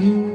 Mm.